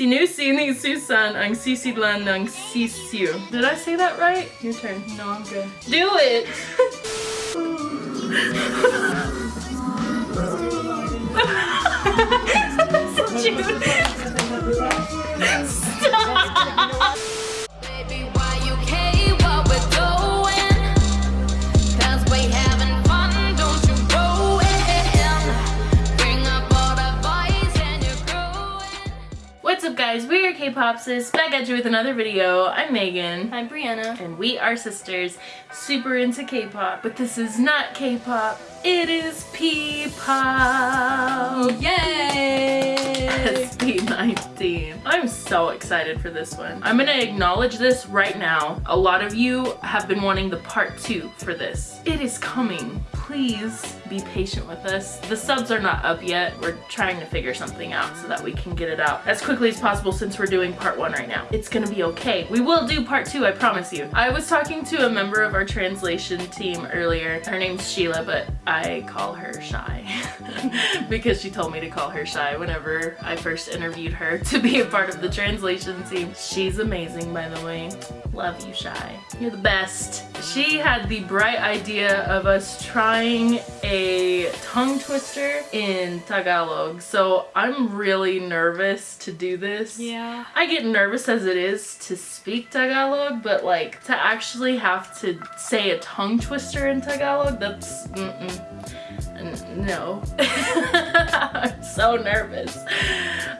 Sinusi ni susan ang sisidlan ng sisiu. Did I say that right? Your turn. No, I'm good. Do it! Baby, guys, we are K-Popsis, back at you with another video. I'm Megan. I'm Brianna. And we are sisters, super into K-pop. But this is not K-pop, it is P-pop. Yay! SB19. I'm so excited for this one. I'm gonna acknowledge this right now. A lot of you have been wanting the part two for this. It is coming. Please be patient with us. The subs are not up yet. We're trying to figure something out so that we can get it out as quickly as possible since we're doing part one right now. It's gonna be okay. We will do part two, I promise you. I was talking to a member of our translation team earlier. Her name's Sheila, but I call her Shy because she told me to call her Shy whenever I first interviewed her to be a part of the translation team. She's amazing, by the way. Love you, Shy. You're the best. She had the bright idea of us trying a tongue twister in Tagalog, so I'm really nervous to do this. Yeah. I get nervous as it is to speak Tagalog, but like to actually have to say a tongue twister in Tagalog, that's mm-mm. No. I'm so nervous.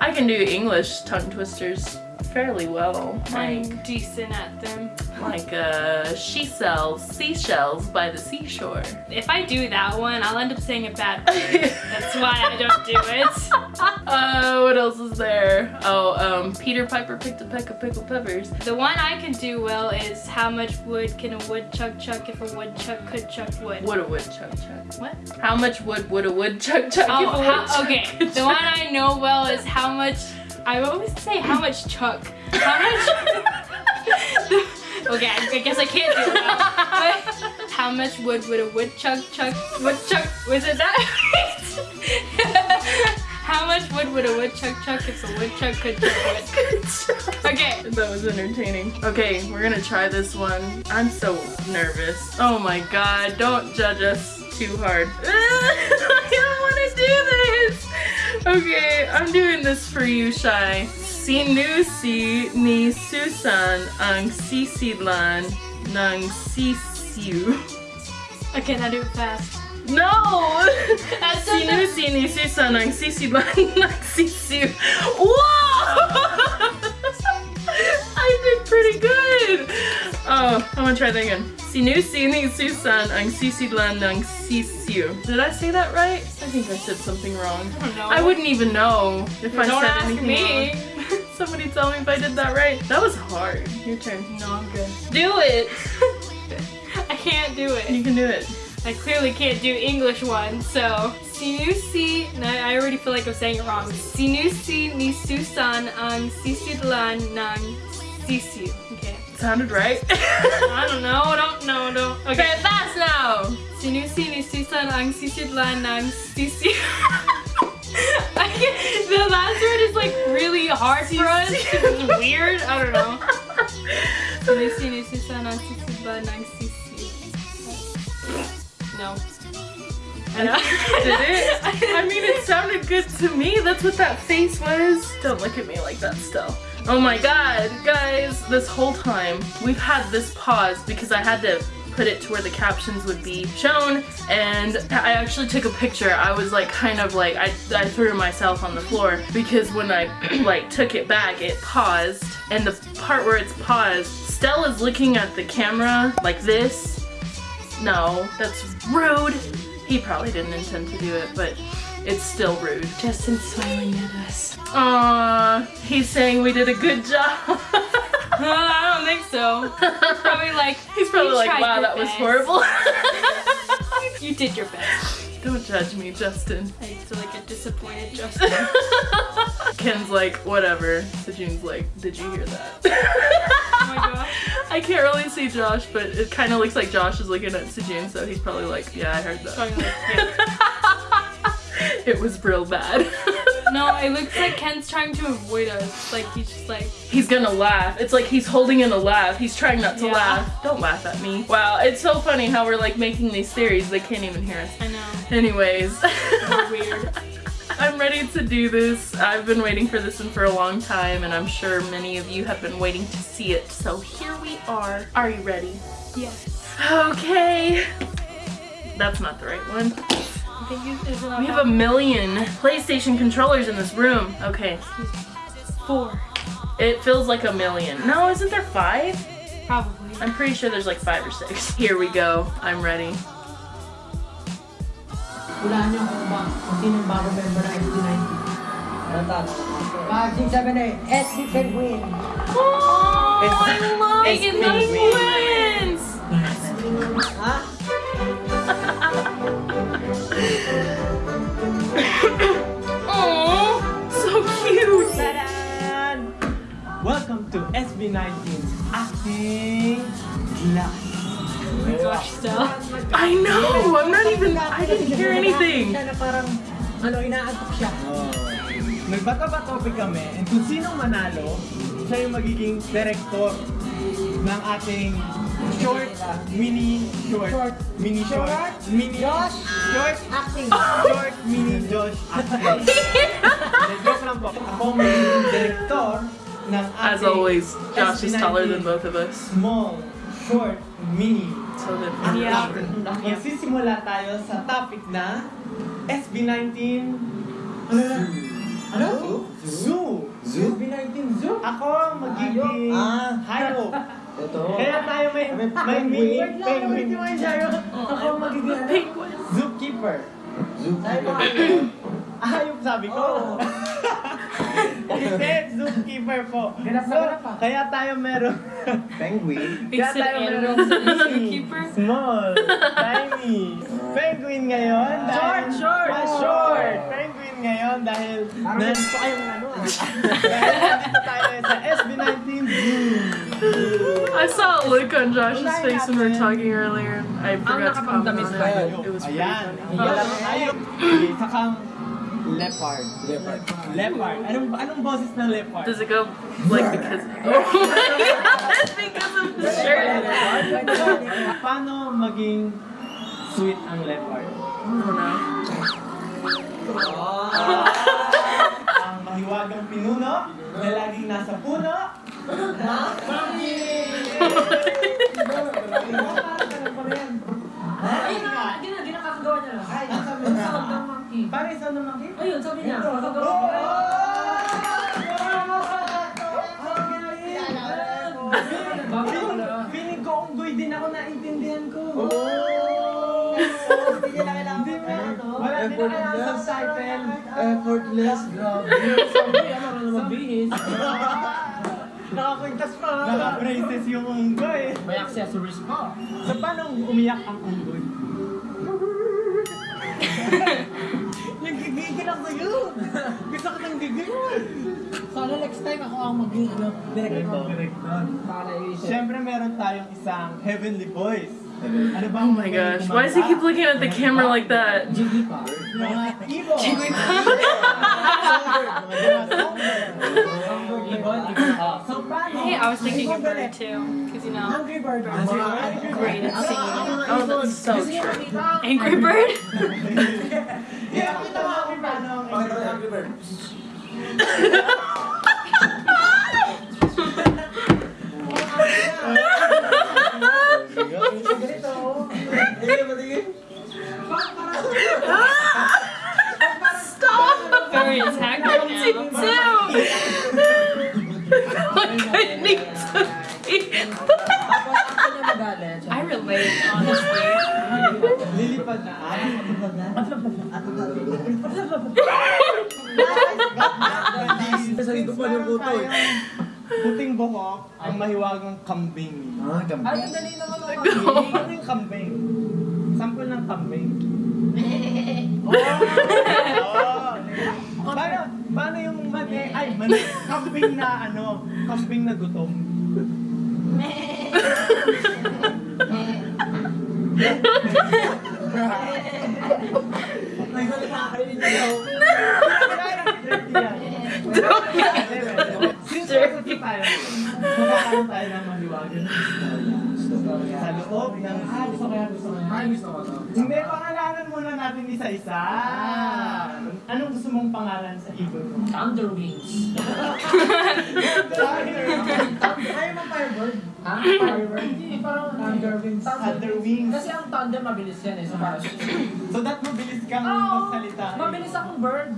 I can do English tongue twisters fairly well. Like, I'm decent at them. like uh, she sells seashells by the seashore. If I do that one, I'll end up saying a bad word. That's why I don't do it. Uh, what else is there? Oh, um, Peter Piper picked a peck of pickled peppers. The one I can do well is how much wood can a woodchuck chuck if a woodchuck could chuck wood? Would a woodchuck chuck? What? How much wood would a woodchuck chuck Oh, if a how, okay. The one? I know well is how much. I always say how much chuck. How much? okay, I, guess I can't do that. But how much wood would a woodchuck chuck? Woodchuck? Was it that? how much wood would a woodchuck chuck if a woodchuck could chuck wood? Okay. That was entertaining. Okay, we're gonna try this one. I'm so nervous. Oh my god, don't judge us too hard. Okay, I'm doing this for you, Shy. Sinusi ni Susan ang sisidlan ng sisiu. Okay, now do it fast. No! That's not the- Sinusi ni Susan ang sisidlan ng sisiu. Whoa! I did pretty good! Oh, I'm gonna try that again. Sinusi ni Susan ang sisidlan ng sisiu. Did I say that right? I think I said something wrong. I don't know. I wouldn't even know if I Don't said ask anything me. wrong. Somebody tell me if I did that right. That was hard. Your turn. No, I'm good. Do it! I can't do it. You can do it. I clearly can't do English one, so Sinusi, no, I already feel like I'm saying it wrong. Sinusi ni Susan ang sisidlan ng sisiu. Sounded right. I don't know, I don't know, don't. Okay. fast now! Sinusi ni Susan ang sisidlan ng sisiu. I the last word is like really hard for us. It's weird. I don't know. Sinusi ni Susan ang sisidlan ng sisiu. No. I did it? I mean, it sounded good to me. That's what that face was. Don't look at me like that still. Oh my god, guys, this whole time we've had this pause because I had to put it to where the captions would be shown and I actually took a picture. I was like kind of like, I, I threw myself on the floor because when I like took it back, it paused and the part where it's paused, Stella's looking at the camera like this no, that's rude. He probably didn't intend to do it, but it's still rude. Justin's smiling at us. Aww, he's saying we did a good job. I don't think so. He's Probably like he's probably like, wow, that was horrible. You did your best. Don't judge me, Justin. I feel like a disappointed Justin. Ken's like, whatever. Sejun's like, did you hear that? Oh. I can't really see Josh, but it kind of looks like Josh is looking at Sejun, so he's probably like, yeah, I heard that. Probably like, yeah. it was real bad. No, it looks like Ken's trying to avoid us. Like he's just like. He's gonna laugh. It's like he's holding in a laugh. He's trying not to Yeah. laugh. Don't laugh at me. Wow, it's so funny how we're like making these theories. They can't even hear us. I know. Anyways. Weird. I'm ready to do this. I've been waiting for this one for a long time and I'm sure many of you have been waiting to see it. So here we are. Are you ready? Yes. Okay. That's not the right one. I think you is it We have a million PlayStation controllers in this room. Okay. four. It feels like a million. No, isn't there five? Probably. I'm pretty sure there's like five or six. Here we go. I'm ready. Hulaan niyo kung ba, kung sino yung bago member ng SB19. Ano tat? 5, 6, 7, 8. SB Penguin. Oh, penguin. Penguins. Ha? Oh, so cute. Welcome to SB19's acting class. Oh my gosh, Stella. I know. I'm not even. I didn't hear anything. Siya na parang, ano, inaantok siya. Nagbato-bato kami and kung sinong manalo, siya yung magiging director ng ating short, mini short, Short. mini short, Short? mini Josh? short, Acting. short, mini Josh acting. Joke lang po. Ako ang magiging director ng ating As always, Josh is SB19 taller than both of us. Small, short, mini So Yeah. Magsisimula tayo sa topic na SB19 Ano? Zoo. Zoo? SB19 Zoo? Ako ang magiging Ah. hayop. Ito. Kaya tayo may, May penguin. Sharon. Ako ang magiging ano? penguin. Zookeeper. Zoo. Tayo ba kayo? Hayop sabi ko. Oo. Hindi, zookeeper po. Ganap na So, ganap ah. kaya tayo meron Penguin? Kaya It's an tayo animal meron zookeeper. Small, tiny, penguin ngayon. Dahil, Short, short. Ah, short. Penguin ngayon dahil Parang na, kayong ano ah. dahil nandito tayo sa SB19 Zoo. I saw a look on Josh's face when we were talking earlier. I forgot to comment on tayo. it. It was pretty Ayan. funny. Ayan. Hayop. Okay, Sakang Leopard. Leopard. leopard. Anong anong boses ng leopard? Does it go like because? Oh my god! Because of the shirt. Paano maging sweet ang leopard? I don't know. ang mahiwagang pinuno na laging nasa puno. Na, hindi na, hindi na kakagawa niya lang. Ay, sabi niya. Sound ng monkey. Paano isang ng monkey? Ayun, sabi niya. Oh! Kakagawa niya. Feeling- Feeling ko unggoy din ako naintindihan ko. Hindi niya na kailangan Hindi mo. ano, Wala din na kailangan sa title. Effortless, grabe. Sabi, ano ka na mabihis. Nakakwintas pa. Naka-braces yung unggoy. May accessories pa. So paano umiyak ang unggoy? Next time ako ang maging ano, director. Para i-share. Siyempre meron tayong isang heavenly voice. Ano ba? Oh my gosh! Why does he keep looking at the camera like that? Jiggy pa. Mga Ibo. So, paano? Hey, I was thinking of bird too. Because you know, Hungry Bird. Hungry great at singing. Oh, that's so true. Angry Bird? Yeah, kita mo ako paano ang Hungry Bird. Stop! Very attacked right Me now. too. Like I need to. Tapos, ako niya magalit. I relate, honestly. Lilipad na. Puting buhok ang mahiwagang kambing. Ah, gambi. Ay, dali naman ako. Ano yung kambing? Sample ng kambing. Oh! oh. Paano, paano yung mani, ay, mani, kambing na ano, kambing na gutom? Ay, galit nakakarinig niyo. Since magkakaroon tayo ng maliwagan ng istorya. Sa loob ng Ah, gusto ko yan, gusto ko yan. Ay, gusto ko to. Hindi, pangalanan muna natin isa-isa. Anong gusto mong pangalan sa ibon mo? Thunder Wings. Ayaw mo Firebird? Ha? Firebird? Hindi, parang Thunder Wings. Thunder Wings. Kasi ang thunder mabilis yan eh, so parang So that mabilis kang magsalita. mabilis akong bird.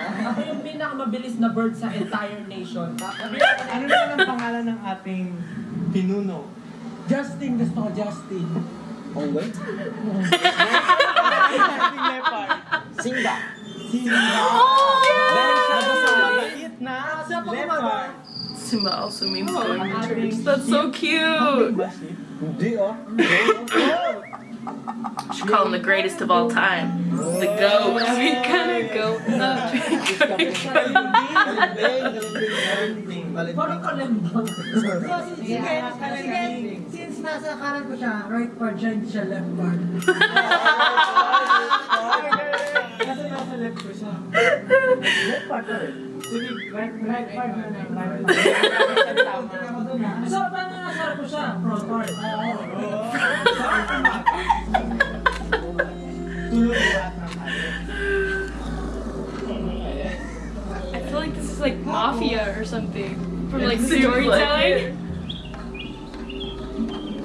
Ako yung pinakamabilis na bird sa entire nation. Mabilis ako na- Ano naman ang pangalan ng ating pinuno? Justin, gusto ko Justin. Onggoy? ating leopard. Simba. Simba. Oh, Dahil siya Nagsasabi. mabait na leopard. Simba also means Oh, going to ang church. That's so cute. Ba, sheep? Hindi ah. Should call him the greatest of all time. The goat. We gonna go up. Parang kalembang. So, sige, sige, since nasa kanan ko siya, right part siya, hindi siya left part. Kasi nasa left ko siya. Sige, right, right part na lang. Right part. Tama. So, paano nasa harap ko siya? Front part. Tulog something. From like It like storytelling.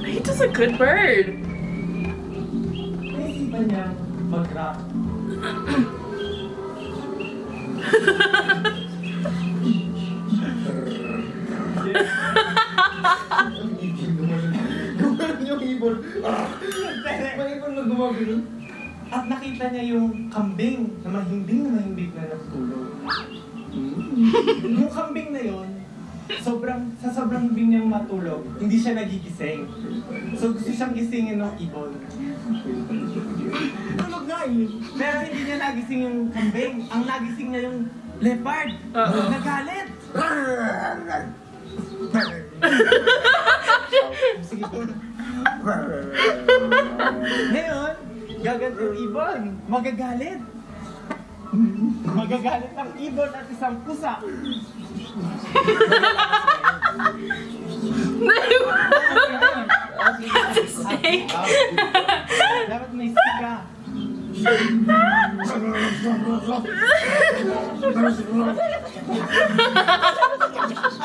He does a good bird. Naisipan niya mag-rap. Gumagano yung ibon. Ah! May ibon na gumagano. At nakita niya yung kambing na mahimbing na mahimbing na natutulog. yung kambing na yon, sobrang, sa sobrang himbing niyang matulog, hindi siya nagigising. So gusto siyang gisingin ng ibon. Tulog nga eh. Pero hindi niya nagising yung kambing. Ang nagising niya yung leopard. Uh-oh. Nagalit. Sige po. Ngayon, gaganti yung ibon. Magagalit. Magagalit ang ibon at isang pusa. That's a snake. Dapat may sika.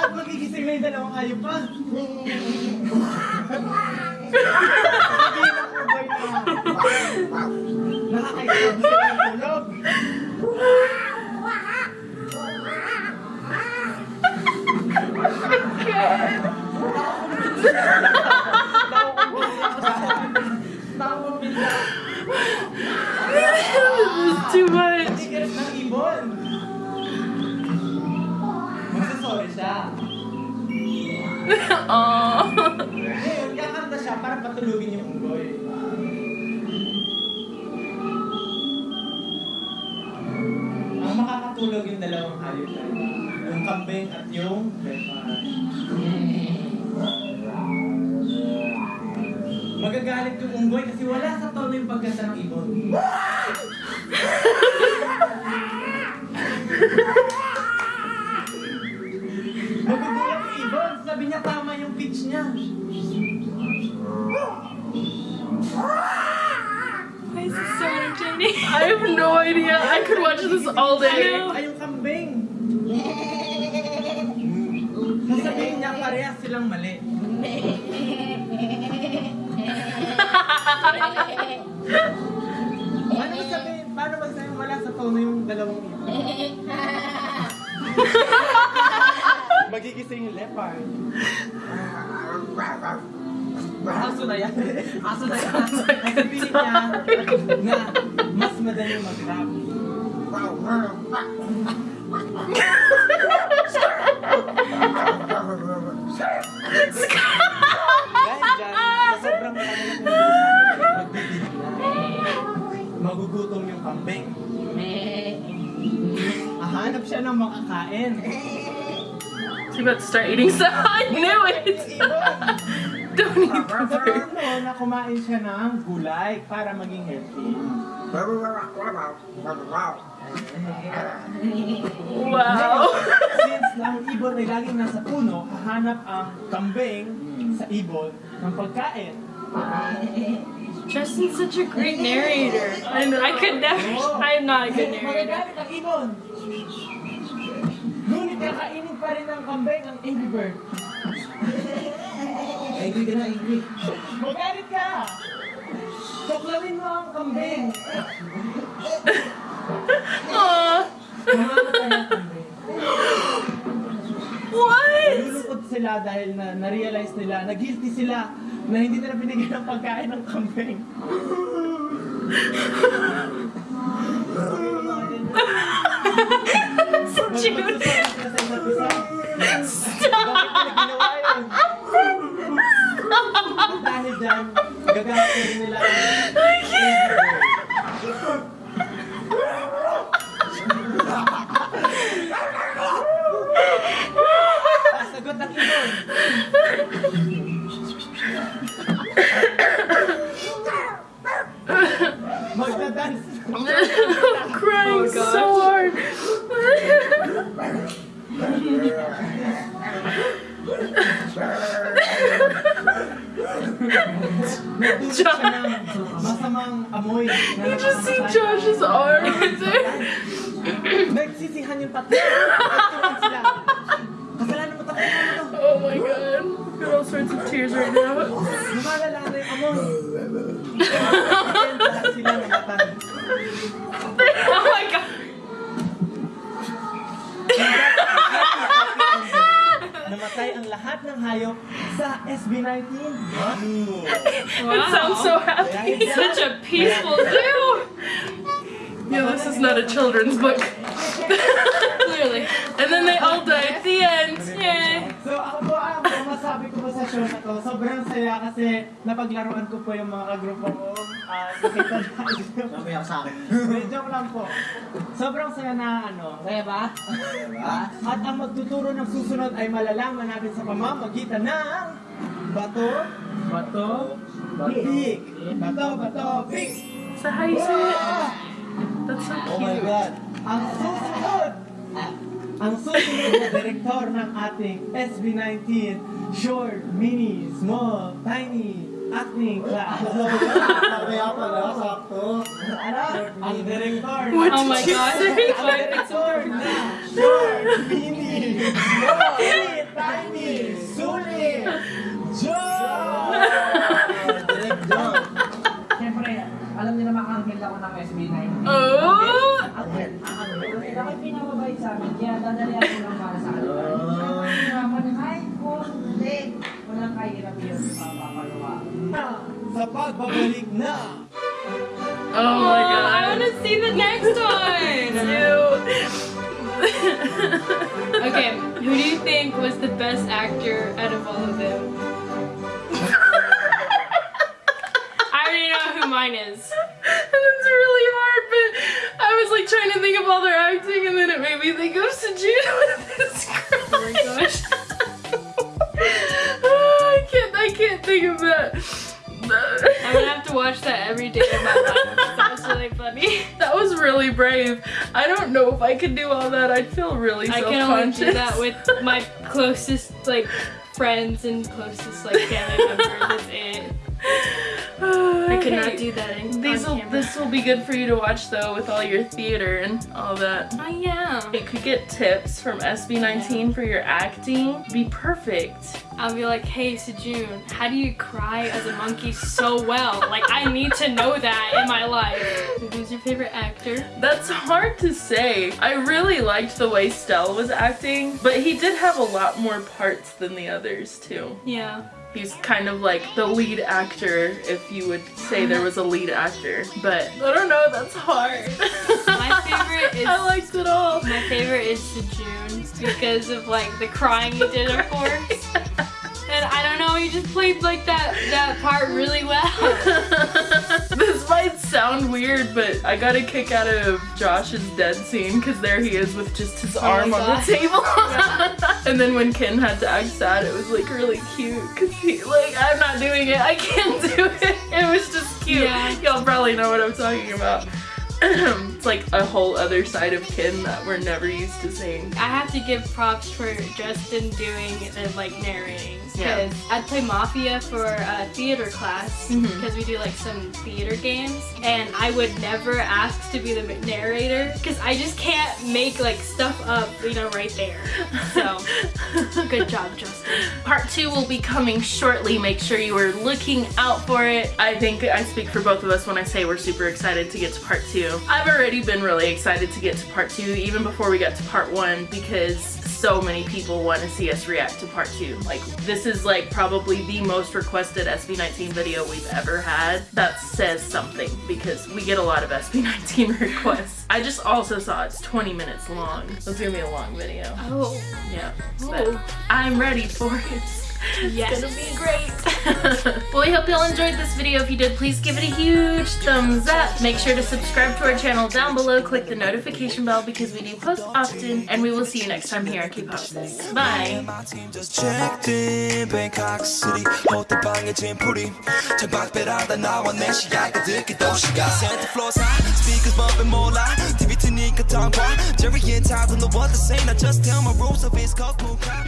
At magigising na yung dalawang hayop pa. Sabihin ng ubay na. Nakakaisip sila ng tulog. Ng ibon. Magsasorry siya. Ngayon, kakanta siya para patulugin kambing at yung. Magagalit yung unggoy kasi wala sa tono yung pagkanta ng ibon. Magugulat yung ibon. Sabi niya tama yung pitch niya. Why is this so entertaining? I have no idea. I could watch this all day. Silang mali. Paano mo sabihin, paano mo sabihin wala sa tono yung dalawang ito? Magigising yung leopard. Aso na yan. Aso na yan. Magugutom yung kambing. Hahanap siya ng makakain. He's about to start eating some. I knew it. Don't eat the bird. na kumain siya ng gulay para maging healthy. Wow. Si ang ibon ay laging nasa puno, hahanap ang kambing sa ibon ng pagkain. Justin's such a great narrator. I, I could never. I am not a good narrator. Magagalit ang ibon. Ngunit kakainin pa rin ng kambing ang Angry Bird. Angry ka na, angry. Magalit ka! Tuklawin mo ang kambing. Aw. Mamamatay ang kambing. What? Nalulungkot sila dahil na na-realize nila, na guilty sila na hindi nila binigyan ng pagkain ng kambing. June. Sa ginawa yun? Dahil dyan, gagawin nila ang lahat ng hayop sa SB19. It sounds so happy. Such a peaceful zoo. Yeah, this is not a children's book. Clearly. And then they all die at the end. Yay. Masabi ko po sa show na to, sobrang saya kasi napaglaruan ko po yung mga kagrupo ko. Ah, nakita na sa akin. Joke lang po. Sobrang saya na ano. Saya ba? At ang magtuturo ng susunod ay malalaman natin sa pamamagitan ng bato, bato, batik. Bato, bato, that how you say it? That's so Oh my cute. God. Ang susunod, ang susunod na direktor ng ating SB19 Short, Mini, Small, Tiny Acting Class. Mamaya pala, sakto. Ano? Ang direktor. What Oh my you God. Ang direktor na Short, Mini, Small, Tiny, Sulit, Joe! Direct John. Siyempre, alam niyo naman ang ako ng SB9. Oh! Ang Bakit pinamabait sa amin? Kaya dadalihan ko lang para sa kanila. Walang kahirap yun. Sa pagbabalik na Oh my god! I want to see the next one. Okay, who do you think was the best actor out of all of them? I already know who mine is. And it's really hard, but I was like trying to think of all their acting, and then it made me think of Sajid with his Oh my gosh. Oh, I can't, I can't think of that. I'm gonna have to watch that every day of my life. That was really funny. That was really brave. I don't know if I could do all that. I'd feel really I can only do that with my closest like friends and closest like family members. That's it. I could not do that in, These will, this will be good for you to watch though with all your theater and all that. Oh yeah. You could get tips from SB19 for your acting. Be perfect. I'll be like, hey Sejun, how do you cry as a monkey so well? Like I need to know that in my life. Who's your favorite actor? That's hard to say. I really liked the way Stell was acting, but he did have a lot more parts than the others too. Yeah. He's kind of like the lead actor, if you would say there was a lead actor. But I don't know, that's hard. My favorite is- I liked it all. My favorite is Sejun because of like the crying he did of course. And I don't know, he just played like that that part really well. this might sound weird, but I got a kick out of Josh's dead scene because there he is with just his Oh arm on the table. and then when Ken had to act sad, it was like really cute because he like I'm not doing it, I can't do it. It was just cute. Y'all probably know what I'm talking about. it's like a whole other side of Ken that we're never used to seeing. I have to give props for Justin doing the like narrating Yeah. because I'd play Mafia for a theater class mm-hmm. because we do like some theater games and I would never ask to be the narrator because I just can't make like stuff up you know right there. So good job, Justin. Part two will be coming shortly. Make sure you are looking out for it. I think I speak for both of us when I say we're super excited to get to part two. I've already been really excited to get to part two even before we got to part one because so many people want to see us react to part two. Like this is like probably the most requested SB19 video we've ever had. That says something because we get a lot of SB19 requests. I just also saw it's 20 minutes long. It's gonna be a long video. Oh, Yeah. Oh. But I'm ready for it. yes. It's gonna be great. well, we hope y'all enjoyed this video. If you did, please give it a huge thumbs up. Make sure to subscribe to our channel down below. Click the notification bell because we do post often. And we will see you next time here on Keep Houses. Bye. My team just checked in Bangkok City 호텔방에 짐풀이 창밖배라다 나와 내 시야가 듣기 도시가 Santa floors high Speakers bumping 몰라 TV 트니까 tongue Jerry and Todd don't know what to say Now just tell my rules of his cold moon crowd